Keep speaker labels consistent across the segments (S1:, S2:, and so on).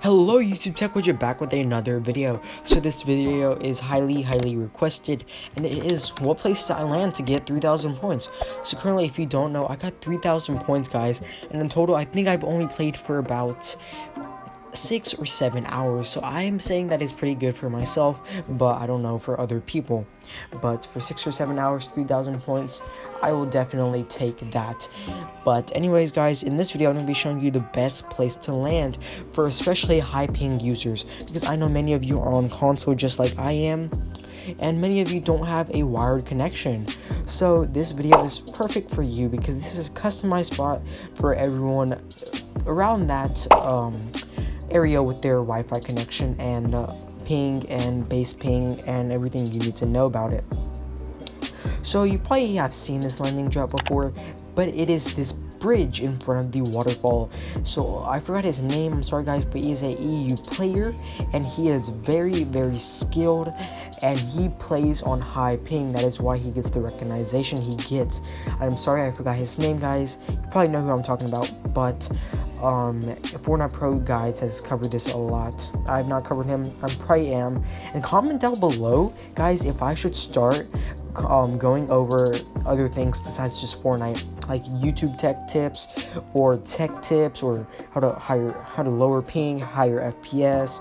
S1: Hello YouTube Tech Widget back with another video. So this video is highly highly requested and it is what place I land to get 3000 points. So currently if you don't know I got 3000 points guys and in total I think I've only played for about six or seven hours. So i am saying that is pretty good for myself but i don't know for other people. But for six or seven hours 3000 points i will definitely take that. But anyways guys in this video i'm going to be showing you the best place to land for especially high ping users. Because i know many of you are on console just like i am and many of you don't have a wired connection. So this video is perfect for you because this is a customized spot for everyone around that um area with their Wi-Fi connection and uh, ping and base ping and everything you need to know about it. So you probably have seen this landing drop before, but it is this bridge in front of the waterfall. So I forgot his name, I'm sorry guys, but he is a EU player and he is very, very skilled and he plays on high ping. That is why he gets the recognition he gets. I'm sorry I forgot his name guys. You probably know who I'm talking about, but um fortnite pro guides has covered this a lot i've not covered him i probably am and comment down below guys if i should start um going over other things besides just fortnite like youtube tech tips or tech tips or how to higher how to lower ping higher fps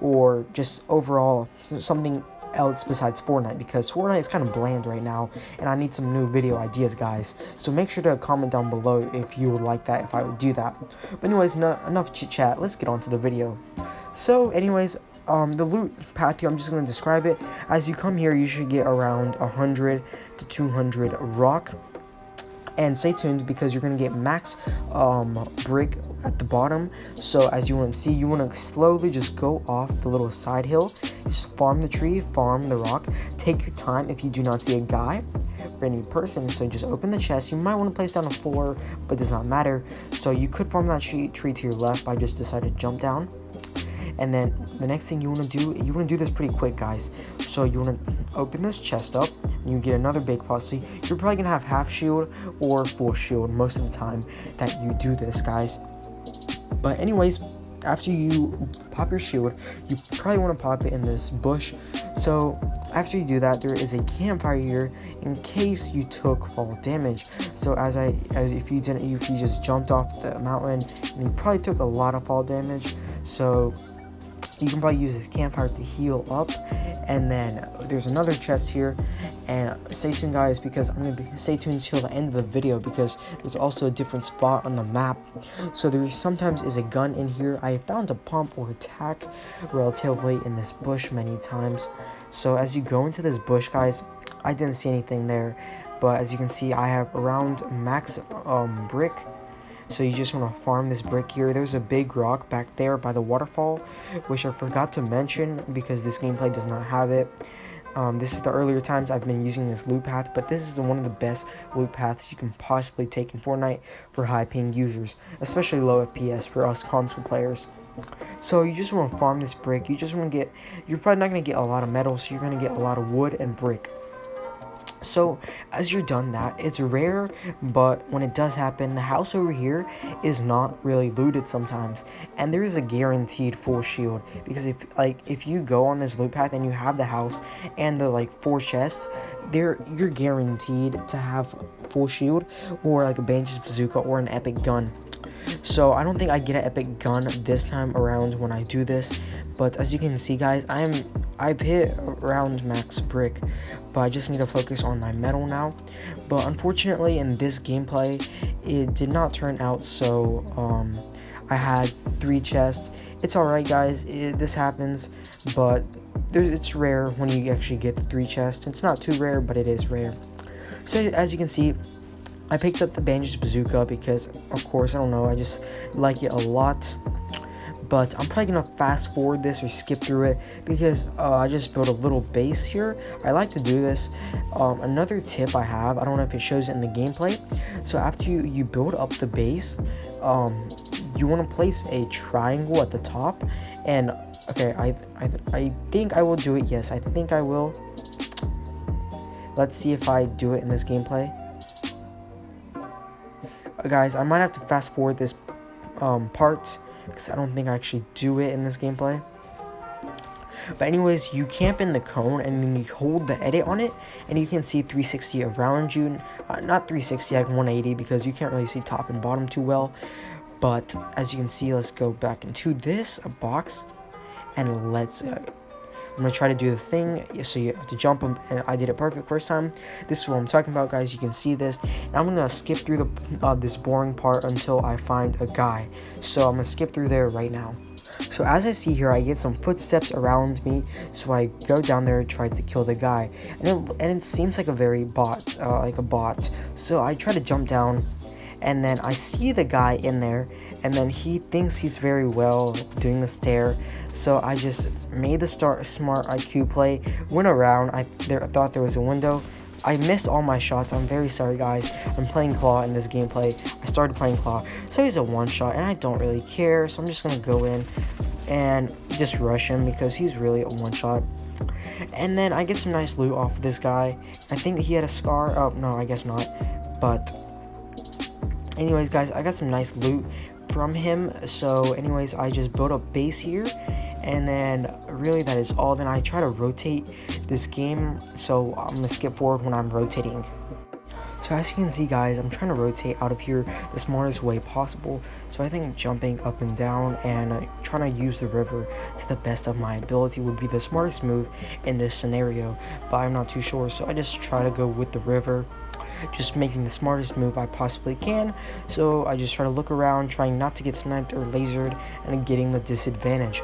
S1: or just overall something else besides Fortnite because Fortnite is kind of bland right now and I need some new video ideas guys. So make sure to comment down below if you would like that if I would do that. But anyways no, enough chit chat. Let's get on to the video. So anyways um, the loot path here I'm just going to describe it. As you come here you should get around 100 to 200 rock and stay tuned because you're to get max um, brick at the bottom. So as you want to see you want to slowly just go off the little side hill. Just farm the tree farm the rock. Take your time if you do not see a guy or any person. So just open the chest. You might want to place down a four but does not matter. So you could farm that tree, tree to your left. By just deciding to jump down. And then the next thing you want to do you want to do this pretty quick guys. So you want to open this chest up you get another big pot so you're probably gonna have half shield or full shield most of the time that you do this guys. But anyways after you pop your shield you probably want to pop it in this bush. So after you do that there is a campfire here in case you took fall damage. So as i as if you didn't if you just jumped off the mountain you probably took a lot of fall damage. So you can probably use this campfire to heal up. And then there's another chest here. And stay tuned guys because i'm gonna be stay tuned till the end of the video because there's also a different spot on the map. So there sometimes is a gun in here. I found a pump or attack relatively in this bush many times. So as you go into this bush guys i didn't see anything there. But as you can see i have around max um brick so you just want to farm this brick here. There's a big rock back there by the waterfall, which I forgot to mention because this gameplay does not have it. Um, this is the earlier times I've been using this loot path, but this is one of the best loot paths you can possibly take in Fortnite for high ping users, especially low FPS for us console players. So you just want to farm this brick, you just want to get, you're probably not going to get a lot of metal, so you're going to get a lot of wood and brick. So as you're done that, it's rare, but when it does happen, the house over here is not really looted sometimes. And there is a guaranteed full shield because if like if you go on this loot path and you have the house and the like four chests, there you're guaranteed to have full shield or like a Bandage Bazooka or an epic gun. So I don't think I get an epic gun this time around when I do this. But as you can see guys, I'm I've hit around max brick, but I just need to focus on my metal now. But unfortunately in this gameplay, it did not turn out so um, I had three chests. It's alright guys, it, this happens, but it's rare when you actually get the three chests. It's not too rare, but it is rare. So as you can see, I picked up the Bandage Bazooka because, of course, I don't know, I just like it a lot. But I'm probably to fast forward this or skip through it because uh, I just built a little base here. I like to do this. Um, another tip I have, I don't know if it shows in the gameplay. So after you, you build up the base, um, you want to place a triangle at the top. And, okay, I, I, I think I will do it. Yes, I think I will. Let's see if I do it in this gameplay guys, I might have to fast forward this um, part because I don't think I actually do it in this gameplay. But anyways, you camp in the cone and then you hold the edit on it and you can see 360 around you. Uh, not 360, like 180 because you can't really see top and bottom too well. But as you can see, let's go back into this box and let's uh, I'm gonna try to do the thing. So you have to jump them and I did it perfect first time. This is what I'm talking about guys. You can see this. And I'm gonna skip through the uh, this boring part until I find a guy. So I'm gonna skip through there right now. So as I see here, I get some footsteps around me, so I go down there and try to kill the guy. And it, and it seems like a very bot, uh, like a bot. So I try to jump down, and then I see the guy in there, and then he thinks he's very well doing the stare so i just made the start a smart iq play went around i there, thought there was a window I missed all my shots. I'm very sorry, guys. I'm playing Claw in this gameplay. I started playing Claw. So he's a one-shot, and I don't really care. So I'm just going to go in and just rush him because he's really a one-shot. And then I get some nice loot off of this guy. I think he had a scar. Oh, no, I guess not. But anyways, guys, I got some nice loot from him. So anyways, I just built a base here and then really that is all. Then I try to rotate this game so I'm gonna skip forward when I'm rotating. So as you can see guys I'm trying to rotate out of here the smartest way possible. So I think jumping up and down and uh, trying to use the river to the best of my ability would be the smartest move in this scenario but I'm not too sure. So I just try to go with the river just making the smartest move I possibly can. So I just try to look around, trying not to get sniped or lasered, and getting the disadvantage.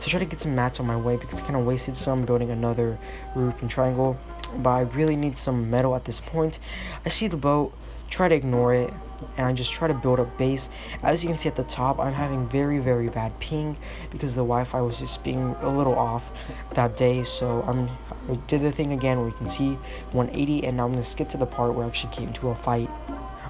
S1: So I try to get some mats on my way because I kind of wasted some building another roof and triangle. But I really need some metal at this point. I see the boat, try to ignore it, and I just try to build a base. As you can see at the top, I'm having very, very bad ping because the Wi-Fi was just being a little off that day. So um, I'm, I did the thing again where you can see 180, and now I'm going to skip to the part where I actually came to a fight.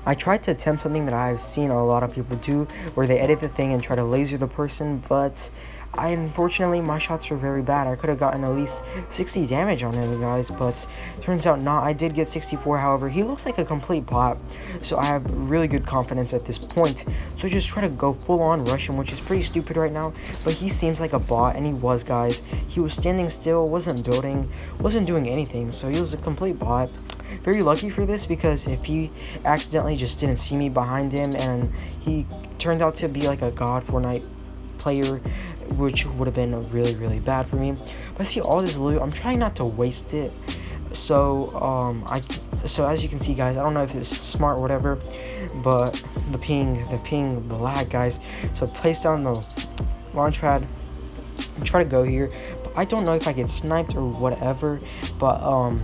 S1: I tried to attempt something that I've seen a lot of people do, where they edit the thing and try to laser the person, but I unfortunately my shots were very bad. I could have gotten at least 60 damage on him, guys, but turns out not. I did get 64, however. He looks like a complete bot, so I have really good confidence at this point. So just try to go full on rush him, which is pretty stupid right now, but he seems like a bot, and he was, guys. He was standing still, wasn't building, wasn't doing anything, so he was a complete bot very lucky for this because if he accidentally just didn't see me behind him and he turned out to be like a god Fortnite player which would have been really really bad for me. But see all this loot I'm trying not to waste it. So um I so as you can see guys I don't know if it's smart or whatever but the ping the ping the lag guys. So place down the launch pad. And try to go here. I don't know if I get sniped or whatever but um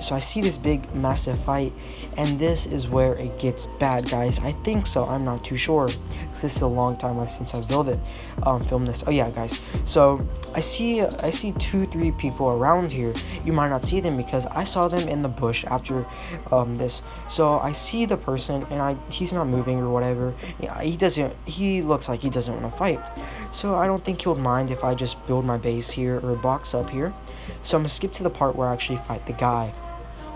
S1: so I see this big massive fight and this is where it gets bad guys. I think so. I'm not too sure. This is a long time since i built it um filmed this. Oh yeah guys. So i see i see two three people around here. You might not see them because i saw them in the bush after um this. So i see the person and i he's not moving or whatever. Yeah he doesn't he looks like he doesn't want to fight. So i don't think he would mind if i just build my base here or box up here. So i'm gonna skip to the part where i actually fight the guy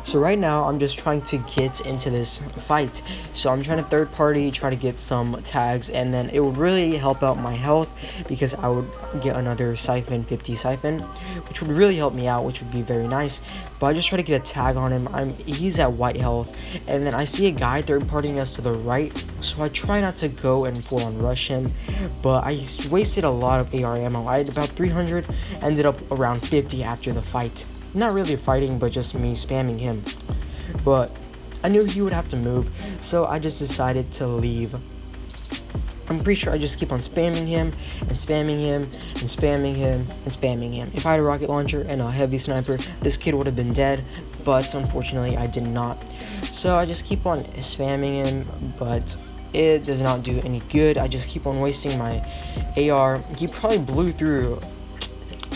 S1: so right now, I'm just trying to get into this fight. So I'm trying to third party, try to get some tags, and then it would really help out my health because I would get another siphon, 50 siphon, which would really help me out, which would be very nice. But I just try to get a tag on him. I'm He's at white health, and then I see a guy third partying us to the right, so I try not to go and full on rush him, but I wasted a lot of AR ammo. I had about 300, ended up around 50 after the fight. Not really fighting, but just me spamming him. But I knew he would have to move, so I just decided to leave. I'm pretty sure I just keep on spamming him, and spamming him, and spamming him, and spamming him. If I had a rocket launcher and a heavy sniper, this kid would have been dead, but unfortunately I did not. So I just keep on spamming him, but it does not do any good. I just keep on wasting my AR. He probably blew through,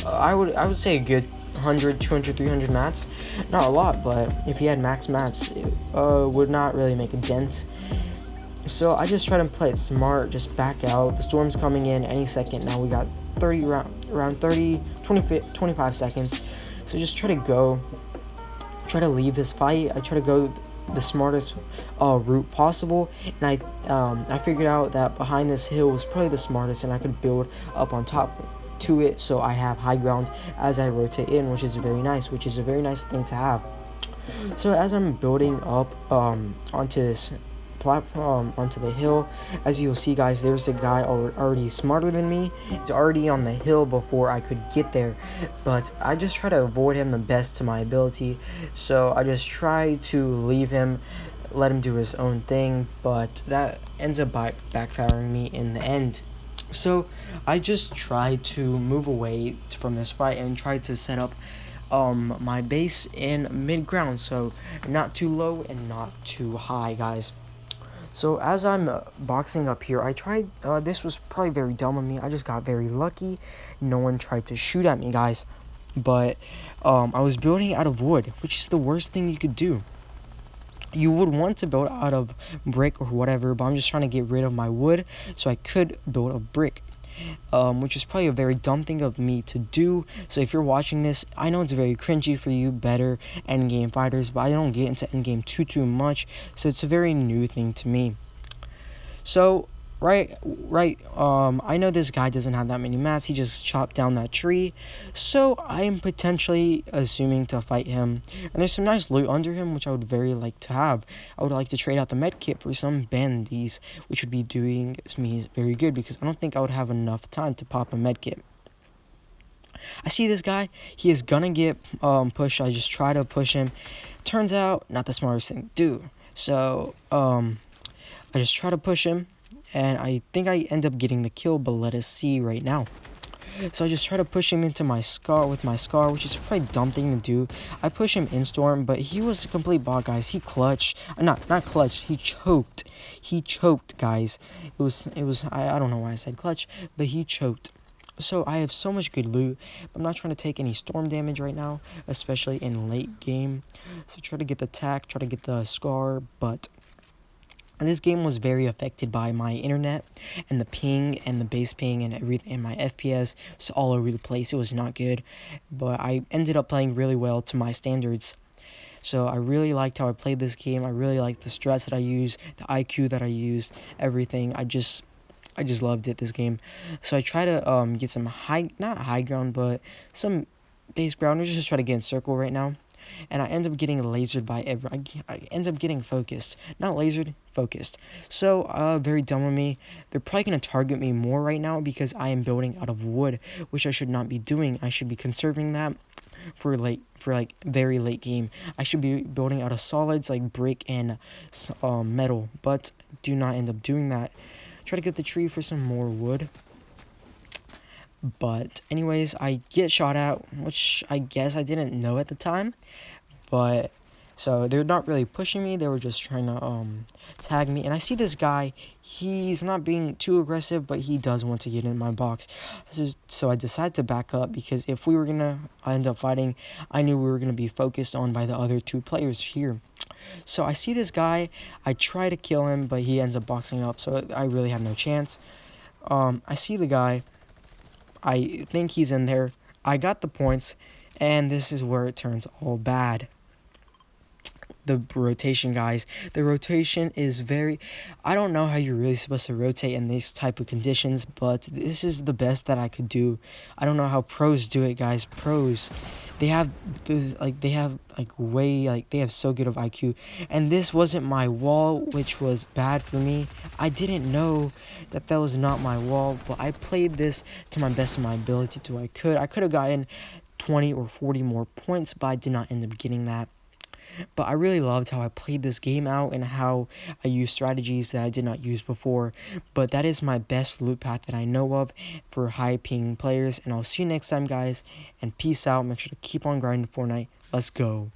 S1: uh, I would I would say a good 100, 200, 300 mats. Not a lot, but if he had max mats, it uh, would not really make a dent. So I just try to play it smart, just back out. The storm's coming in any second. Now we got 30 around, around 30, 20, 25 seconds. So just try to go, try to leave this fight. I try to go the smartest uh, route possible, and I um, I figured out that behind this hill was probably the smartest, and I could build up on top to it, so I have high ground as I rotate in, which is very nice, which is a very nice thing to have. So as I'm building up um, onto this platform onto the hill as you'll see guys there's a guy already smarter than me. He's already on the hill before I could get there but I just try to avoid him the best to my ability. So I just try to leave him let him do his own thing but that ends up backfiring me in the end so I just tried to move away from this fight and tried to set up um my base in mid ground. So not too low and not too high guys. So as i'm uh, boxing up here i tried uh, this was probably very dumb of me. I just got very lucky. No one tried to shoot at me guys. But um i was building out of wood which is the worst thing you could do you would want to build out of brick or whatever but i'm just trying to get rid of my wood so i could build a brick um, which is probably a very dumb thing of me to do. So if you're watching this, I know it's very cringy for you better endgame fighters, but I don't get into endgame too too much, so it's a very new thing to me. So right right um i know this guy doesn't have that many mats he just chopped down that tree so i am potentially assuming to fight him and there's some nice loot under him which i would very like to have i would like to trade out the med kit for some bandies which would be doing me very good because i don't think i would have enough time to pop a med kit I see this guy. He is gonna get um, pushed. I just try to push him. Turns out, not the smartest thing to do. So, um, I just try to push him and I think I end up getting the kill, but let us see right now. So I just try to push him into my scar with my scar, which is a pretty dumb thing to do. I push him in storm, but he was a complete bot, guys. He clutched, uh, not not clutched. He choked. He choked, guys. It was it was I, I don't know why I said clutch, but he choked. So I have so much good loot. I'm not trying to take any storm damage right now, especially in late game. So try to get the tack, try to get the scar, but and this game was very affected by my internet and the ping and the base ping and everything and my FPS was all over the place. It was not good, but I ended up playing really well to my standards. So I really liked how I played this game. I really liked the stress that I used, the IQ that I used, everything. I just I just loved it this game. So I try to um get some high not high ground but some base ground. I'm just try to get in circle right now and I end up getting lasered by every. I, I end up getting focused, not lasered, focused. So, uh, very dumb of me. They're probably gonna target me more right now because I am building out of wood, which I should not be doing. I should be conserving that for late for like very late game. I should be building out of solids like brick and uh, metal, but do not end up doing that. Try to get the tree for some more wood. But anyways, I get shot at, which I guess I didn't know at the time. But so they're not really pushing me. They were just trying to um tag me. And I see this guy. He's not being too aggressive, but he does want to get in my box. So I decided to back up because if we were gonna end up fighting, I knew we were gonna be focused on by the other two players here. So I see this guy. I try to kill him, but he ends up boxing up. So I really have no chance. Um, I see the guy. I think he's in there. I got the points, and this is where it turns all bad. The rotation, guys. The rotation is very... I don't know how you're really supposed to rotate in these type of conditions, but this is the best that I could do. I don't know how pros do it, guys. Pros they have the like they have like way like they have so good of IQ and this wasn't my wall which was bad for me I didn't know that that was not my wall but I played this to my best of my ability to I could I could have gotten 20 or 40 more points but I did not end up getting that but I really loved how I played this game out and how I used strategies that I did not use before. But that is my best loot path that I know of for high ping players. And I'll see you next time, guys. And peace out. Make sure to keep on grinding Fortnite. Let's go.